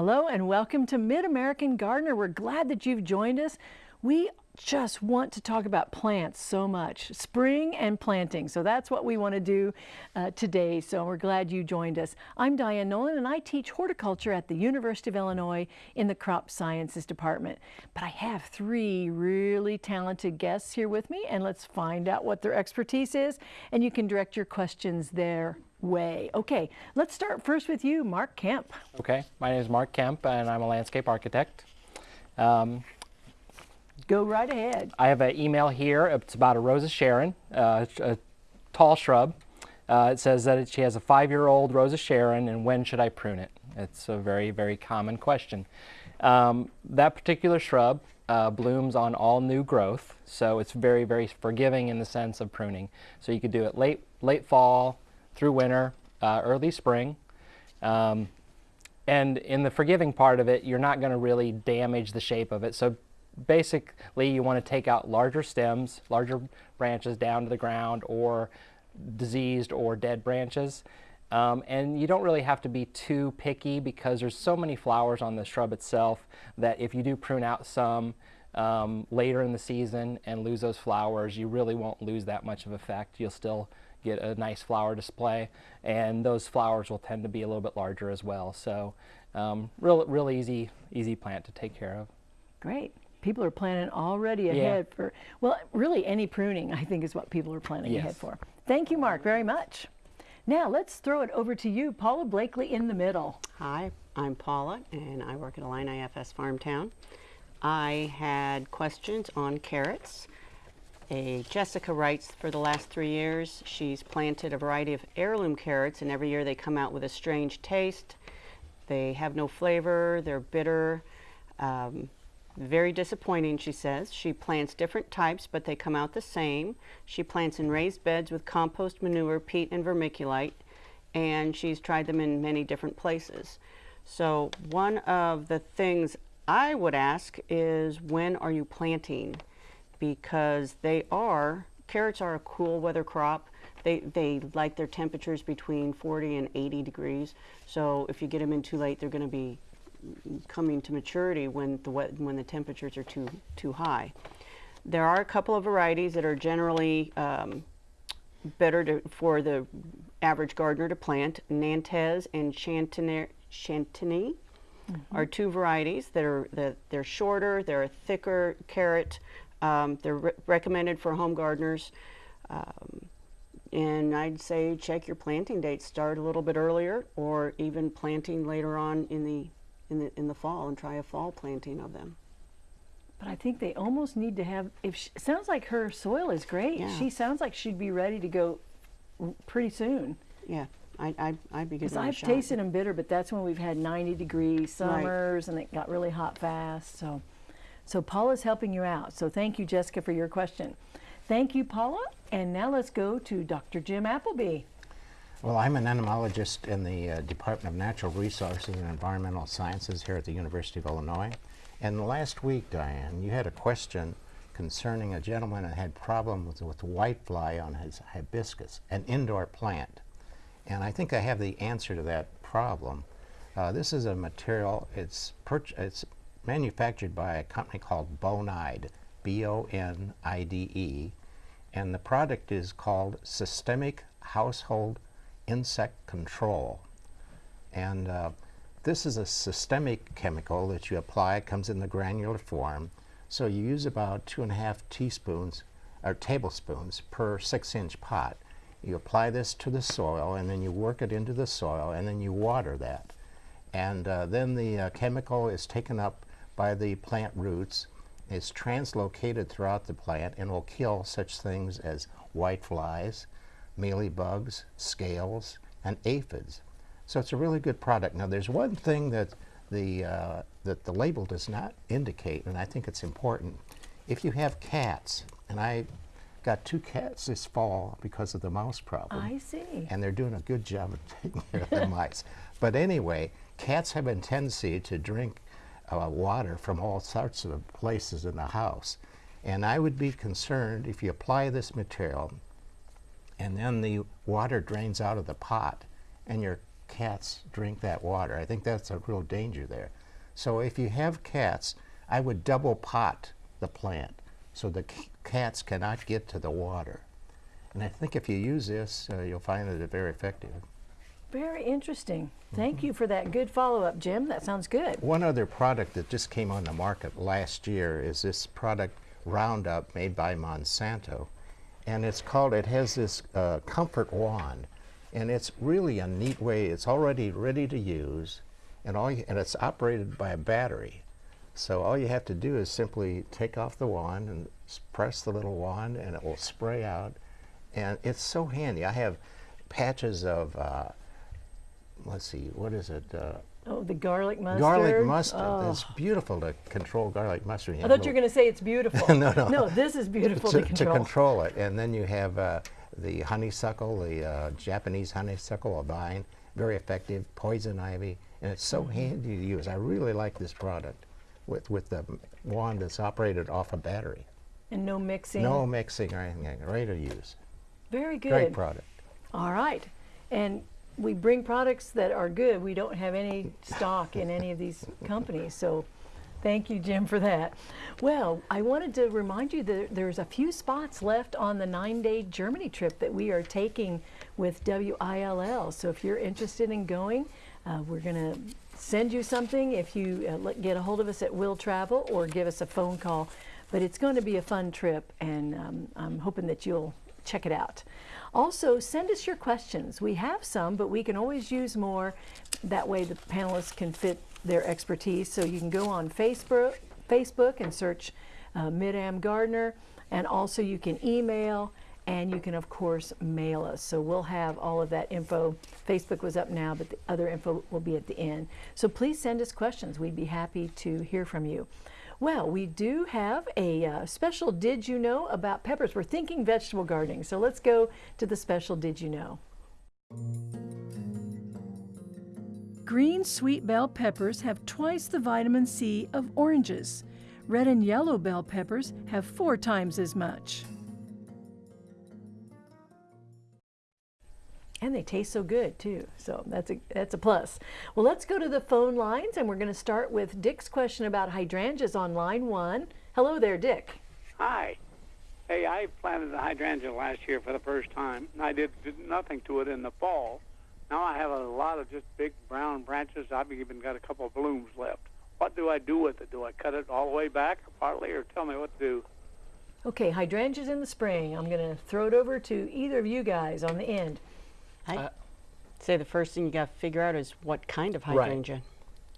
Hello and welcome to Mid-American Gardener. We're glad that you've joined us. We just want to talk about plants so much, spring and planting. So that's what we want to do uh, today. So we're glad you joined us. I'm Diane Nolan and I teach horticulture at the University of Illinois in the Crop Sciences Department. But I have three really talented guests here with me and let's find out what their expertise is and you can direct your questions their way. Okay, let's start first with you, Mark Kemp. Okay, my name is Mark Kemp and I'm a landscape architect. Um, Go right ahead. I have an email here. It's about a Rosa Sharon, uh, a tall shrub. Uh, it says that she has a five-year-old Rosa Sharon and when should I prune it? It's a very, very common question. Um, that particular shrub uh, blooms on all new growth, so it's very, very forgiving in the sense of pruning. So you could do it late, late fall, through winter, uh, early spring. Um, and in the forgiving part of it, you're not going to really damage the shape of it. So basically, you want to take out larger stems, larger branches down to the ground, or diseased or dead branches. Um, and you don't really have to be too picky because there's so many flowers on the shrub itself that if you do prune out some um, later in the season and lose those flowers, you really won't lose that much of effect. You'll still get a nice flower display and those flowers will tend to be a little bit larger as well. So um, real, real easy, easy plant to take care of. Great. People are planning already ahead yeah. for, well, really any pruning I think is what people are planning yes. ahead for. Thank you, Mark, very much. Now let's throw it over to you, Paula Blakely in the middle. Hi, I'm Paula and I work at Illini IFS Farmtown. I had questions on carrots a Jessica writes for the last three years. She's planted a variety of heirloom carrots and every year they come out with a strange taste. They have no flavor, they're bitter. Um, very disappointing, she says. She plants different types, but they come out the same. She plants in raised beds with compost manure, peat, and vermiculite, and she's tried them in many different places. So one of the things I would ask is when are you planting? because they are, carrots are a cool weather crop. They, they like their temperatures between 40 and 80 degrees. So if you get them in too late, they're going to be coming to maturity when the, when the temperatures are too, too high. There are a couple of varieties that are generally um, better to, for the average gardener to plant. Nantes and Chantenay, Chantenay mm -hmm. are two varieties that are that they're shorter, they're a thicker carrot, um, they're re recommended for home gardeners. Um, and I'd say check your planting dates. Start a little bit earlier or even planting later on in the, in the, in the fall and try a fall planting of them. But I think they almost need to have, if she, sounds like her soil is great. Yeah. She sounds like she'd be ready to go pretty soon. Yeah. I, I, I'd be good. Because I've tasted them bitter, but that's when we've had 90 degree summers right. and it got really hot fast. So so Paula's helping you out. So thank you, Jessica, for your question. Thank you, Paula. And now let's go to Dr. Jim Appleby. Well, I'm an entomologist in the uh, Department of Natural Resources and Environmental Sciences here at the University of Illinois. And last week, Diane, you had a question concerning a gentleman that had problems with, with whitefly on his hibiscus, an indoor plant. And I think I have the answer to that problem. Uh, this is a material, it's, it's manufactured by a company called Bonide, B-O-N-I-D-E, and the product is called Systemic Household Insect Control. And uh, this is a systemic chemical that you apply. It comes in the granular form. So you use about two and a half teaspoons or tablespoons per six inch pot. You apply this to the soil and then you work it into the soil and then you water that. And uh, then the uh, chemical is taken up by the plant roots is translocated throughout the plant and will kill such things as whiteflies, mealybugs, scales, and aphids. So it's a really good product. Now there's one thing that the, uh, that the label does not indicate, and I think it's important. If you have cats, and I got two cats this fall because of the mouse problem. I see. And they're doing a good job of taking care of the mice. But anyway, cats have a tendency to drink uh, water from all sorts of places in the house. And I would be concerned if you apply this material and then the water drains out of the pot and your cats drink that water. I think that's a real danger there. So if you have cats, I would double pot the plant so the c- cats cannot get to the water. And I think if you use this, uh, you'll find that it's very effective. Very interesting. Thank you for that good follow-up, Jim. That sounds good. One other product that just came on the market last year is this product Roundup made by Monsanto. And it's called, it has this uh, comfort wand. And it's really a neat way, it's already ready to use, and, all you, and it's operated by a battery. So all you have to do is simply take off the wand and press the little wand, and it will spray out. And it's so handy. I have patches of, uh, let's see, what is it? Uh, Oh, the garlic mustard. Garlic mustard. Oh. It's beautiful to control garlic mustard. You I thought you were going to say it's beautiful. No, no. No, this is beautiful to, to, control. control it. And then you have uh, the honeysuckle, the uh, Japanese honeysuckle, a vine, very effective, poison ivy, and it's Mm-hmm. so handy to use. I really like this product with, with the wand that's operated off a battery. And no mixing. No mixing or anything, ready to use. Very good. Great product. All right. And we bring products that are good. We don't have any stock in any of these companies. So thank you, Jim, for that. Well, I wanted to remind you that there's a few spots left on the nine day Germany trip that we are taking with WILL. So if you're interested in going, uh, we're going to send you something if you uh, get a hold of us at Will Travel or give us a phone call. But it's going to be a fun trip, and um, I'm hoping that you'll check it out. Also, send us your questions. We have some, but we can always use more. That way, the panelists can fit their expertise. So you can go on Facebook, Facebook and search uh, Mid-Am Gardener, and also you can email, and you can of course mail us. So we'll have all of that info. Facebook was up now, but the other info will be at the end. So please send us questions. We'd be happy to hear from you. Well, we do have a uh, special Did You Know about peppers. We're thinking vegetable gardening, so let's go to the special Did You Know. Green sweet bell peppers have twice the vitamin C of oranges. Red and yellow bell peppers have four times as much. And they taste so good too, so that's a that's a plus. Well, let's go to the phone lines, and we're going to start with Dick's question about hydrangeas on line one. Hello there, Dick. Hi. Hey, I planted a hydrangea last year for the first time. and I did, did nothing to it in the fall. Now I have a lot of just big brown branches. I've even got a couple of blooms left. What do I do with it? Do I cut it all the way back or partly, or tell me what to do? Okay, hydrangeas in the spring. I'm going to throw it over to either of you guys on the end. I Uh, say the first thing you got to figure out is what kind of Right. hydrangea.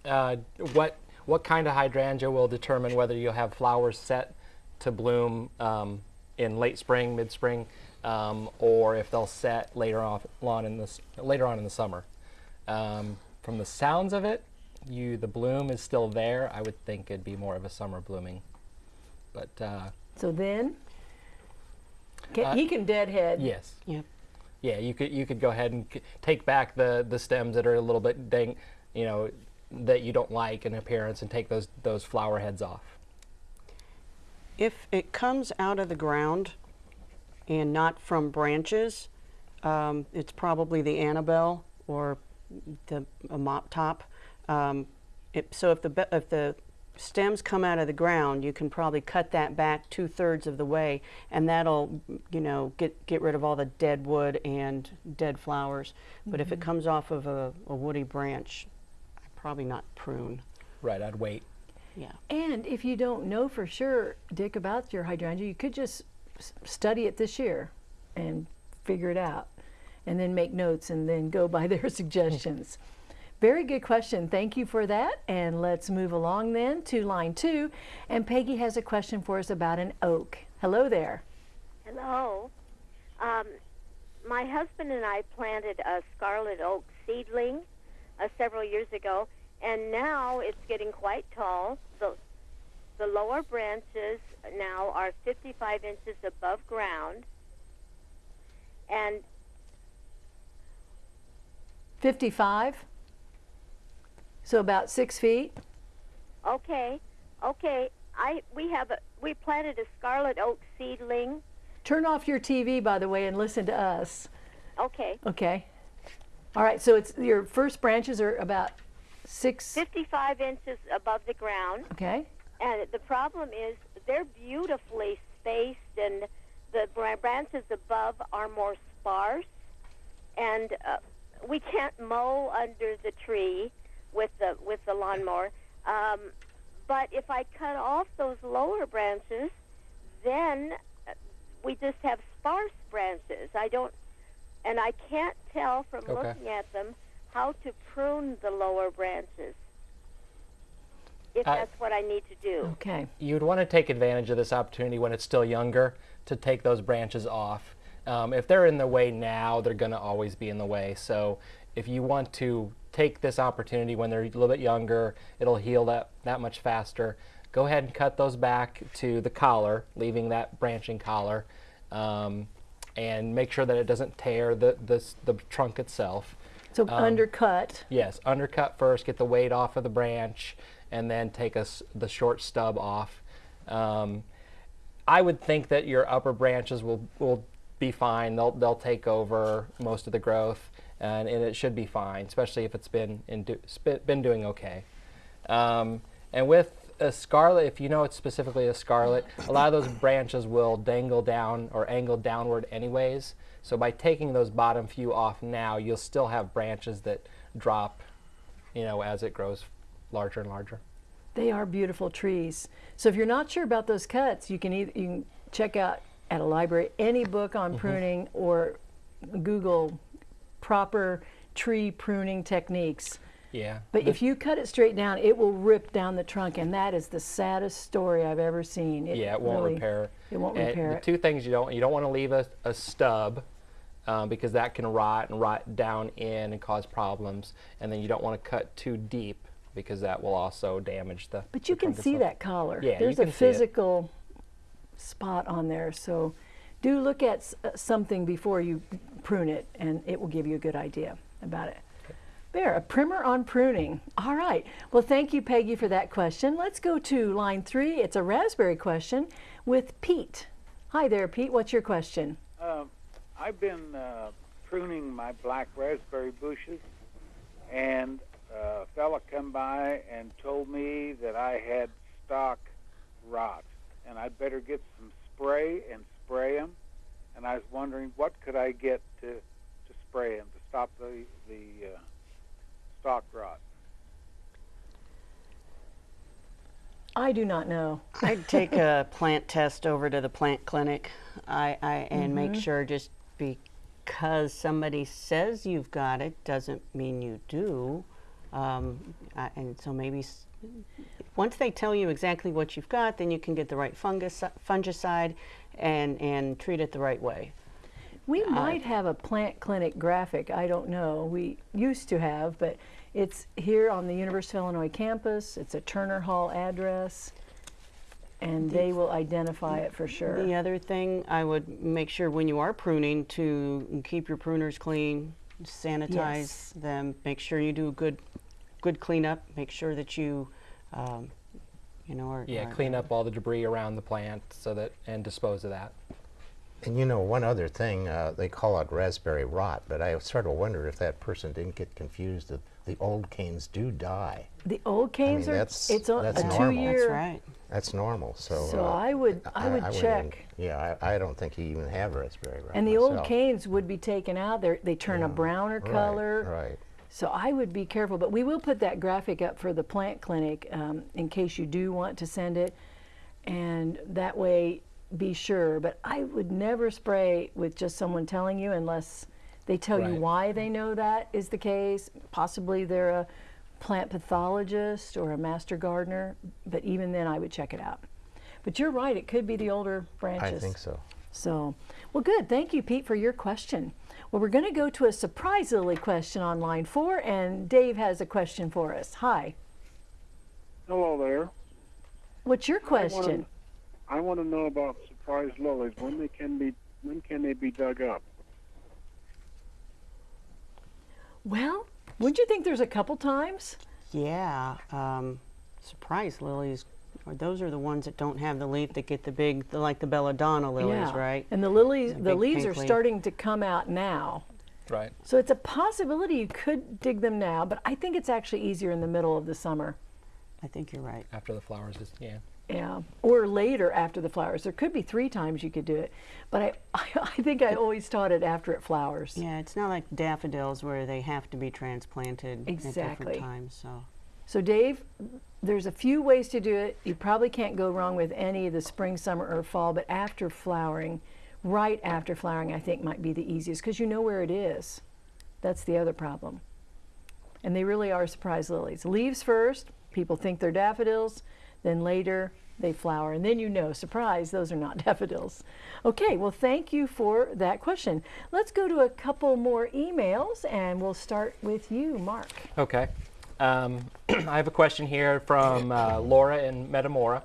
Uh, what what kind of hydrangea will determine whether you'll have flowers set to bloom um, in late spring, mid spring, um, or if they'll set later off, on in the later on in the summer. Um, from the sounds of it, you the bloom is still there. I would think it'd be more of a summer blooming, but uh, So then, ca- Uh, he can deadhead. yes, Yep. Yeah, you could you could go ahead and take back the the stems that are a little bit dang, you know, that you don't like in appearance, and take those those flower heads off. If it comes out of the ground and not from branches, um, it's probably the Annabelle or the mop top. Um, it, so if the if the stems come out of the ground, you can probably cut that back two thirds of the way, and that'll you know get get rid of all the dead wood and dead flowers. But if it mm-hmm. comes off of a, a woody branch, I'd probably not prune. Right, I'd wait. Yeah. And if you don't know for sure, Dick, about your hydrangea, you could just s- study it this year and figure it out, and then make notes and then go by their suggestions. Very good question. Thank you for that. And let's move along then to line two. And Peggy has a question for us about an oak. Hello there. Hello. Um, my husband and I planted a scarlet oak seedling uh, several years ago, and now it's getting quite tall. The, the lower branches now are 55 inches above ground, and 55. So about six feet. okay, okay, I we have a we planted a scarlet oak seedling. Turn off your TV, by the way, and listen to us. Okay, Okay. All right, so it's your first branches are about six. 55 inches above the ground. Okay. And the problem is they're beautifully spaced, and the branches above are more sparse. And uh, we can't mow under the tree with the with the lawnmower. Um, but if I cut off those lower branches, then uh, we just have sparse branches. I don't, and I can't tell from Okay. looking at them how to prune the lower branches. If I- that's what I need to do. Okay. you'd want to take advantage of this opportunity when it's still younger to take those branches off. Um, if they're in the way now, they're going to always be in the way. So if you want to take this opportunity when they're a little bit younger, it'll heal that, that much faster. Go ahead and cut those back to the collar, leaving that branching collar, um, and make sure that it doesn't tear the, the, the trunk itself. So undercut. Yes, undercut first, get the weight off of the branch, and then take us the short stub off. Um, I would think that your upper branches will, will be fine. They'll, they'll take over most of the growth, and, and it should be fine, especially if it's been, in do, been doing okay. Um, and with a scarlet, if you know it's specifically a scarlet, a lot of those branches will dangle down or angle downward anyways. So by taking those bottom few off now, you'll still have branches that drop, you know, as it grows larger and larger. They are beautiful trees. So if you're not sure about those cuts, you can either you can check out at a library any book on pruning or Google proper tree pruning techniques. Yeah. But if you cut it straight down, it will rip down the trunk, and that is the saddest story I've ever seen. yeah, it won't really- repair. It won't And repair the it. two things you don't you don't want to leave a, a stub um, because that can rot and rot down in and cause problems. And then you don't want to cut too deep because that will also damage the. But you the can see that collar. Yeah, you There's a it. physical spot on there. So do look at s- uh, something before you prune it, and it will give you a good idea about it. There, a primer on pruning. All right. Well, thank you, Peggy, for that question. Let's go to line three. It's a raspberry question with Pete. Hi there, Pete. What's your question? Uh, I've been uh, pruning my black raspberry bushes, and uh, a fella come by and told me that I had stock rot, and I'd better get some spray and spray them. And I was wondering what could I get to to spray them to stop the the uh, stalk rot. I do not know. I'd take a plant test over to the plant clinic I, I, and make sure just because somebody says you've got it doesn't mean you do. Um, I, and so maybe s- once they tell you exactly what you've got, then you can get the right fungus, fungicide and, and treat it the right way. We uh, might have a plant clinic graphic. I don't know. We used to have, but it's here on the University of Illinois campus. It's a Turner Hall address, and they will identify it for sure. The other thing, I would make sure when you are pruning to keep your pruners clean, sanitize Yes. them, make sure you do a good, good cleanup. Make sure that you, um, you know, are, Yeah, are- clean up all the debris around the plant so that and dispose of that. And you know, one other thing, uh, they call it raspberry rot, but I sort of wonder if that person didn't get confused that the old canes do die. The old canes mean, are. that's- it's a, that's a normal. two-year. That's right. That's normal, so. So uh, I would I would wouldn't check. even- yeah, I, I don't think he even have raspberry rot And the old canes would be taken out. They they turn a browner Right, color. Right. So I would be careful, but we will put that graphic up for the plant clinic um, in case you do want to send it, and that way be sure. But I would never spray with just someone telling you unless they tell you why they know that is the case. Possibly they're a plant pathologist or a master gardener, but even then I would check it out. But you're right, it could be the older branches. I think so. So, well, good. Thank you, Pete, for your question. Well, we're going to go to a surprise Lily question on line four, and Dave has a question for us. Hi. Hello there. What's your I wanna- question? I want to know about surprise lilies. When they can be when can they be dug up? Well, wouldn't you think there's a couple times? Yeah. Um, surprise lilies. Or those are the ones that don't have the leaf that get the big, the, like the belladonna lilies, right? And the lilies, The the leaves are leaf. starting to come out now. Right. So it's a possibility you could dig them now, but I think it's actually easier in the middle of the summer. I think you're right. After the flowers is, yeah. Yeah, or later after the flowers. There could be three times you could do it, but I, I, think I always taught it after it flowers. Yeah, it's not like daffodils where they have to be transplanted at different times. So So Dave, there's a few ways to do it. You probably can't go wrong with any of the spring, summer, or fall, but after flowering, right after flowering, I think might be the easiest because you know where it is. That's the other problem. And they really are surprise lilies. Leaves first, people think they're daffodils, then later they flower, and then you know, surprise, those are not daffodils. Okay, well, thank you for that question. Let's go to a couple more emails, and we'll start with you, Mark. Okay. Um, I have a question here from uh, Laura in Metamora.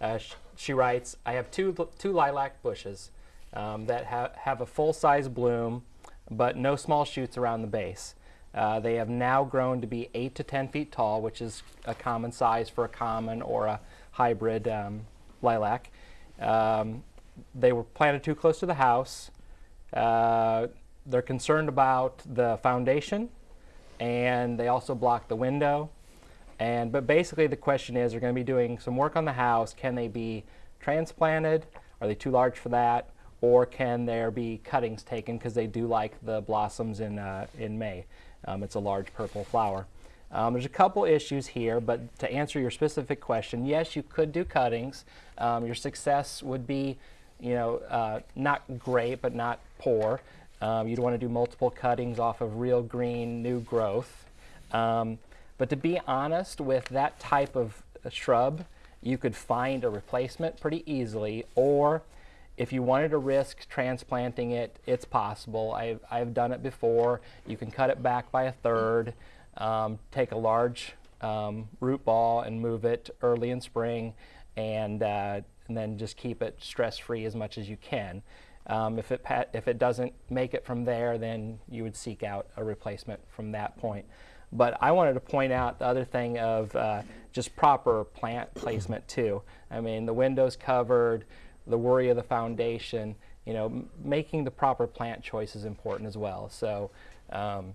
Uh, sh- she writes, I have two, two lilac bushes um, that ha- have a full size bloom, but no small shoots around the base. Uh, they have now grown to be 8 to 10 feet tall, which is a common size for a common or a hybrid um, lilac. Um, they were planted too close to the house. Uh, they're concerned about the foundation and they also block the window. And but basically the question is, they're going to be doing some work on the house. Can they be transplanted? Are they too large for that? Or can there be cuttings taken because they do like the blossoms in uh, in May? Um, it's a large purple flower. Um, there's a couple issues here, but to answer your specific question, yes, you could do cuttings. Um, your success would be, you know, uh, not great, but not poor. Um, you'd want to do multiple cuttings off of real green new growth. Um, but to be honest, with that type of uh, shrub, you could find a replacement pretty easily. Or if you wanted to risk transplanting it, it's possible. I've, I've done it before. You can cut it back by a third, um, take a large um, root ball and move it early in spring, and, uh, and then just keep it stress free as much as you can. Um, if, it if it doesn't make it from there, then you would seek out a replacement from that point. But I wanted to point out the other thing of uh, just proper plant placement too. I mean, the windows covered, the worry of the foundation, you know, making the proper plant choice is important as well. So um,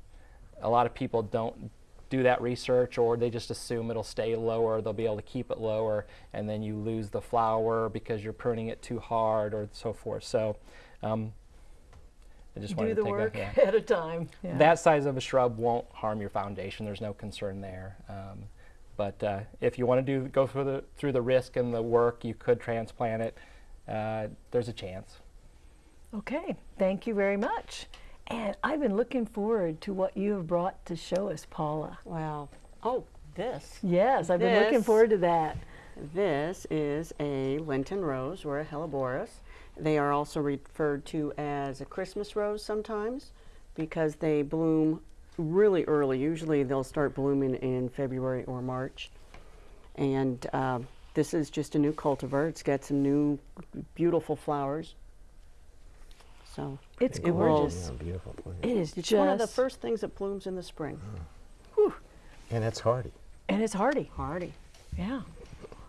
a lot of people don't do that research or they just assume it'll stay lower, they'll be able to keep it lower, and then you lose the flower because you're pruning it too hard or so forth. So um, I just Do wanted the to take work that. Yeah. at a time. Yeah. That size of a shrub won't harm your foundation. There's no concern there. Um, but uh, if you want to do go through the through the risk and the work, you could transplant it. Uh, there's a chance. Okay, thank you very much. And I've been looking forward to what you have brought to show us, Paula. wow. Oh, this. Yes, I've been looking forward to that. This is a Lenten rose or a helleborus. They are also referred to as a Christmas rose sometimes because they bloom really early. Usually they'll start blooming in February or March. And um, this is just a new cultivar. It's got some new beautiful flowers. So It's It will- gorgeous. Yeah, beautiful plant. It is it's just, one of the first things that blooms in the spring. And it's hardy. and it's hardy. Hardy. Yeah.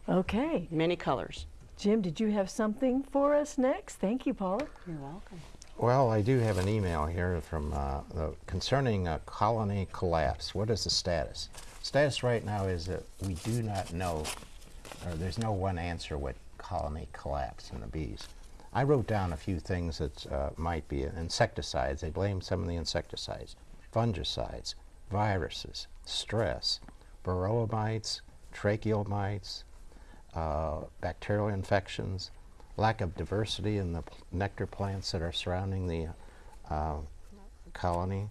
Okay, Many colors. Jim, did you have something for us next? Thank you, Paula. You're welcome. Well, I do have an email here from uh, the, concerning a colony collapse. What is the status? Status right now is that we do not know, or there's no one answer what colony collapse in the bees. I wrote down a few things that uh, might be insecticides. They blame some of the insecticides, fungicides, viruses, stress, varroa mites, tracheal mites, uh, bacterial infections, lack of diversity in the nectar plants that are surrounding the uh, colony,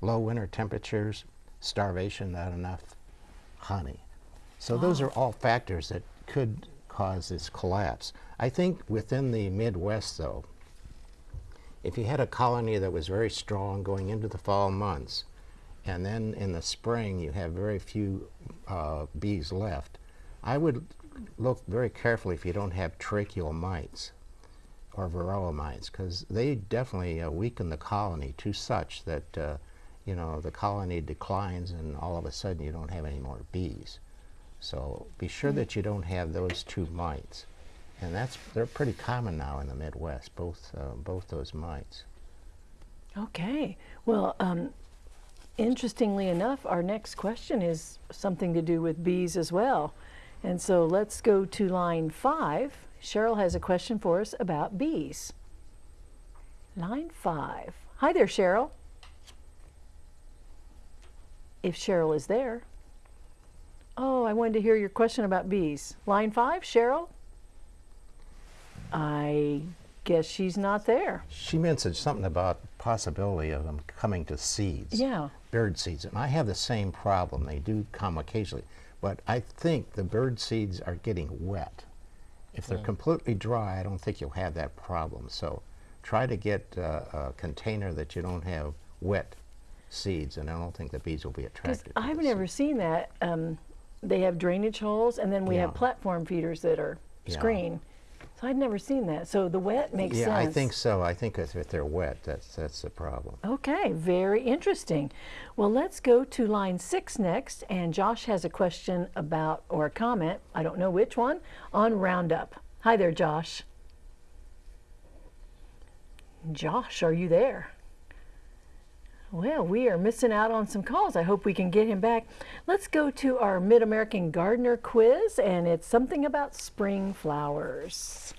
low winter temperatures, starvation, not enough honey. So those are all factors that could cause this collapse. I think within the Midwest, though, if you had a colony that was very strong going into the fall months, and then in the spring you have very few uh, bees left, I would look very carefully if you don't have tracheal mites or varroa mites, because they definitely uh, weaken the colony to such that uh, you know the colony declines, and all of a sudden you don't have any more bees. So be sure that you don't have those two mites, and that's they're pretty common now in the Midwest. Both uh, both those mites. Okay. Well, um, interestingly enough, our next question is something to do with bees as well. And so let's go to line five. Cheryl has a question for us about bees. Line five. Hi there, Cheryl. If Cheryl is there. Oh, I wanted to hear your question about bees. Line five, Cheryl? I guess she's not there. She mentioned something about possibility of them coming to seeds. Yeah. Bird seeds. And I have the same problem. They do come occasionally. But I think the bird seeds are getting wet. If they're completely dry, I don't think you'll have that problem. So try to get uh, a container that you don't have wet seeds, and I don't think the bees will be attracted. to I've never seeds. seen that. Um, they have drainage holes, and then we have platform feeders that are Yeah. screened. So I'd never seen that. So the wet makes Yeah, sense. I think so. I think if, if they're wet, that's that's the problem. Okay, very interesting. Well, let's go to line six next, and Josh has a question about, or a comment, I don't know which one, on Roundup. Hi there, Josh. Josh, are you there? Well, we are missing out on some calls. I hope we can get him back. Let's go to our Mid American Gardener quiz, and it's something about spring flowers.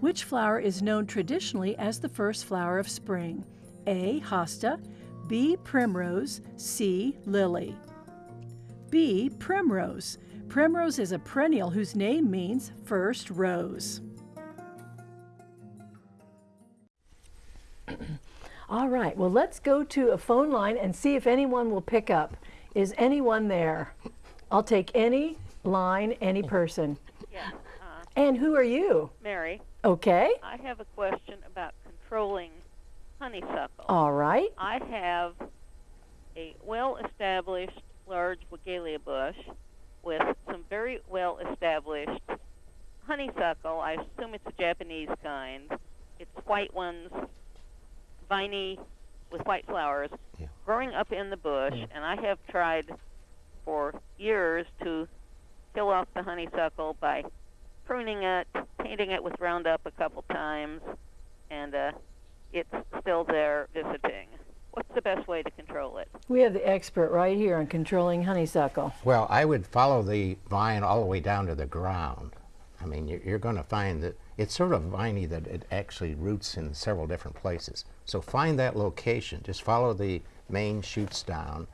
Which flower is known traditionally as the first flower of spring? A. Hosta, B. Primrose, C. Lily. B. Primrose. Primrose is a perennial whose name means first rose. All right, well, let's go to a phone line and see if anyone will pick up. Is anyone there? I'll take any line, any person. Yeah, uh, And who are you? Mary, Okay, I have a question about controlling honeysuckle. all right. I have a well-established large Weigela bush with some very well-established honeysuckle. I assume it's a Japanese kind. It's white ones, viney with white flowers, Yeah. growing up in the bush, and I have tried for years to kill off the honeysuckle by pruning it, painting it with Roundup a couple times, and uh, it's still there visiting. What's the best way to control it? We have the expert right here on controlling honeysuckle. Well, I would follow the vine all the way down to the ground. I mean, you're, you're going to find that it's sort of viney that it actually roots in several different places. So find that location. Just follow the main shoots down,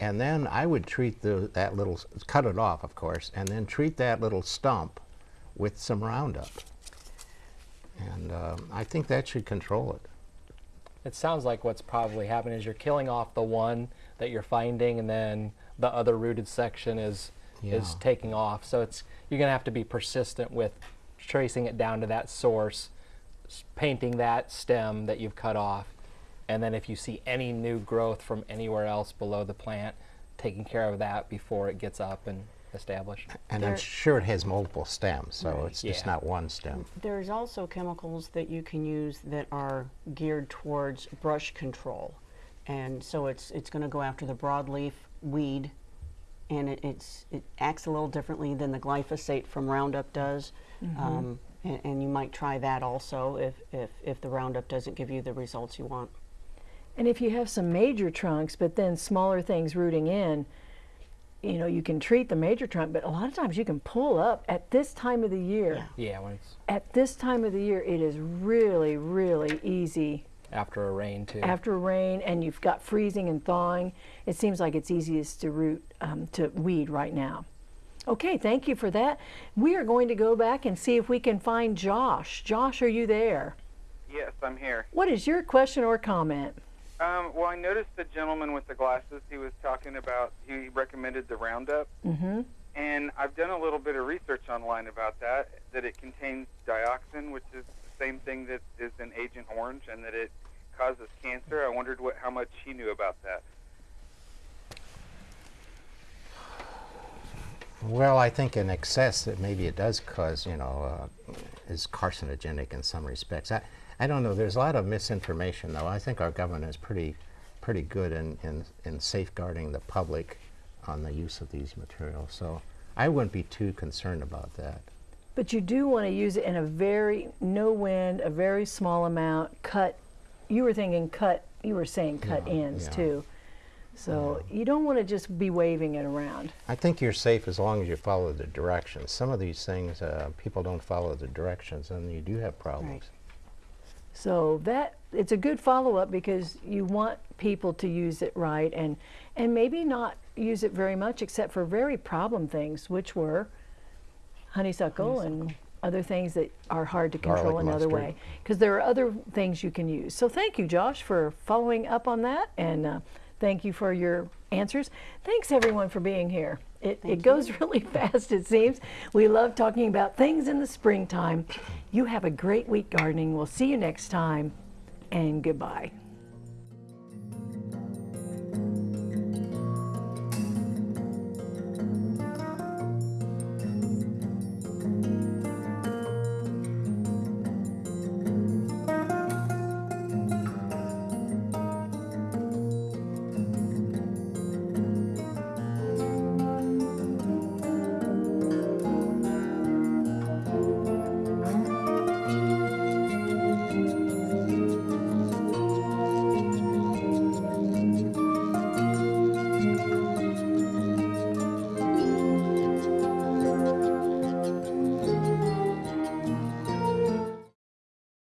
and then I would treat the that little cut it off, of course, and then treat that little stump with some Roundup. And um, I think that should control it. It sounds like what's probably happening is you're killing off the one that you're finding, and then the other rooted section is is taking off. So it's you're gonna have to be persistent with tracing it down to that source, painting that stem that you've cut off, and then if you see any new growth from anywhere else below the plant, taking care of that before it gets up and established. And There- I'm sure it has multiple stems, so it's just Yeah. not one stem. There's also chemicals that you can use that are geared towards brush control. And so it's, it's going to go after the broadleaf weed, and it, it's, it acts a little differently than the glyphosate from Roundup does. Um, and, and you might try that also if, if, if the Roundup doesn't give you the results you want. And if you have some major trunks, but then smaller things rooting in, you know, you can treat the major trunk, but a lot of times you can pull up at this time of the year. Yeah, when it's At this time of the year, it is really, really easy after a rain too. after a rain and you've got freezing and thawing. It seems like it's easiest to root, um, to weed right now. Okay, thank you for that. We are going to go back and see if we can find Josh. Josh, are you there? Yes, I'm here. What is your question or comment? Um, well, I noticed the gentleman with the glasses. He was talking about. He recommended the Roundup, Mm-hmm. and I've done a little bit of research online about that. That it contains dioxin, which is the same thing that is in Agent Orange, and that it causes cancer. I wondered what how much he knew about that. Well, I think in excess that maybe it does cause, you know, uh, is carcinogenic in some respects. I, I don't know. There's a lot of misinformation, though. I think our government is pretty, pretty good in, in, in safeguarding the public on the use of these materials. So I wouldn't be too concerned about that. But you do want to use it in a very, no wind, a very small amount, cut, you were thinking cut, you were saying cut Yeah, ends yeah. too. So you don't want to just be waving it around. I think you're safe as long as you follow the directions. Some of these things, uh, people don't follow the directions, and you do have problems. So that it's a good follow up because you want people to use it right and and maybe not use it very much except for very problem things, which were honeysuckle, and other things that are hard to control Garlic another mustard. way. Because there are other things you can use. So thank you, Josh, for following up on that, and uh, thank you for your answers. Thanks everyone for being here. It, it goes really fast, it seems. We love talking about things in the springtime. You have a great week gardening. We'll see you next time, and goodbye.